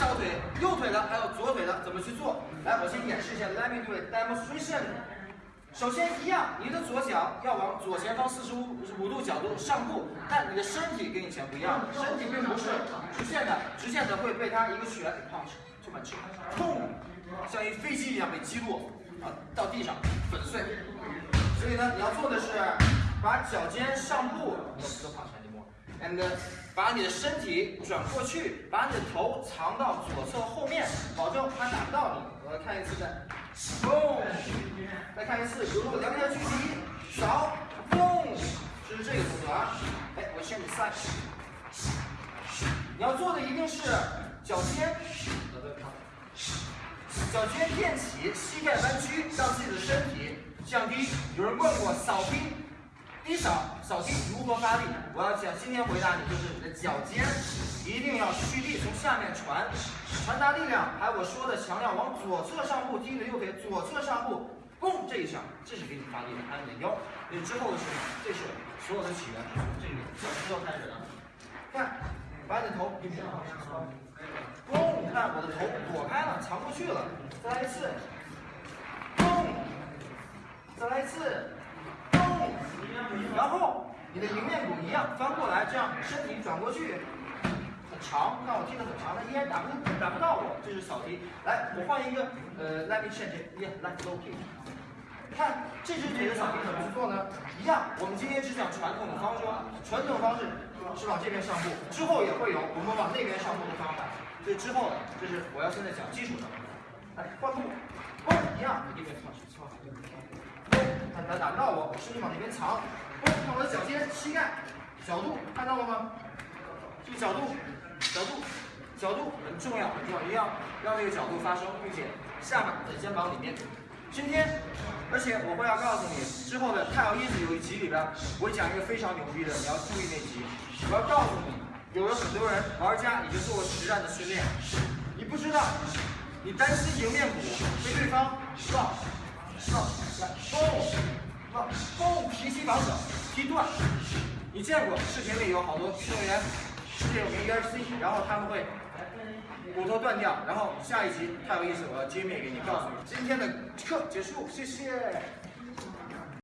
小腿、右腿的，还有左腿的，怎么去做？来，我先演示一下，Let me do it demonstration。首先一样，你的左脚要往左前方四十五五度角度上步，但你的身体跟以前不一样，身体并不是直线的，直线的会被它一个旋给 punch，就满拳，砰，像一飞机一样被击落，啊，到地上粉碎。所以呢，你要做的是把脚尖上步，，and 把你的身体转过去，把你的头藏到左侧后面，保证它打不到你。我来看一次再，boom，再看一次，如果两点距离，扫，boom，就是这个动作啊。哎，我先你算你要做的一定是脚尖，脚尖垫起，膝盖弯曲，让自己的身体降低。有人问过扫冰。低扫扫地如何发力？我要讲，今天回答你就是你的脚尖一定要蓄力，从下面传传达力量。还有我说的强调往左侧上步，踢你的右腿左侧上步，嘣这一下，这是给你发力的。还有你的腰，你之后的是这是所有的起源，这个小石头开始的。看，把你的头，嘣，看我的头躲开了，藏过去了。再来一次，嘣，再来一次。然后你的迎面鼓一样翻过来，这样身体转过去，很长，看我踢得很长，的依然打不打不到我，这是扫踢。来，我换一个，呃，let me change，yeah，let's low kick。看这只腿的扫踢怎么去做呢？一样，我们今天只讲传统的方式，传统方式是往这边上步，之后也会有我们往那边上步的方法。所以之后，这是我要现在讲基础的。来，换步，哦，一样，你这边操操。看他打不到我，我身体往那边藏。看我的脚尖、膝盖角度，看到了吗？这个角度，角度，角度很重要，很重要，一定要让这个角度发生，并且下巴在肩膀里面。今天，而且我会要告诉你，之后的太阳一子有一集里边，我讲一个非常牛逼的，你要注意那集。我要告诉你，有了很多人玩家已经做过实战的训练，你不知道，你担心迎面鼓被对方撞。上来，蹦，蹦，提膝防守，踢断。你见过视频里有好多运动员世界有名 UFC，然后他们会骨头断掉。然后下一集太有意思，我要揭秘给你，告诉你今天的课结束，谢谢。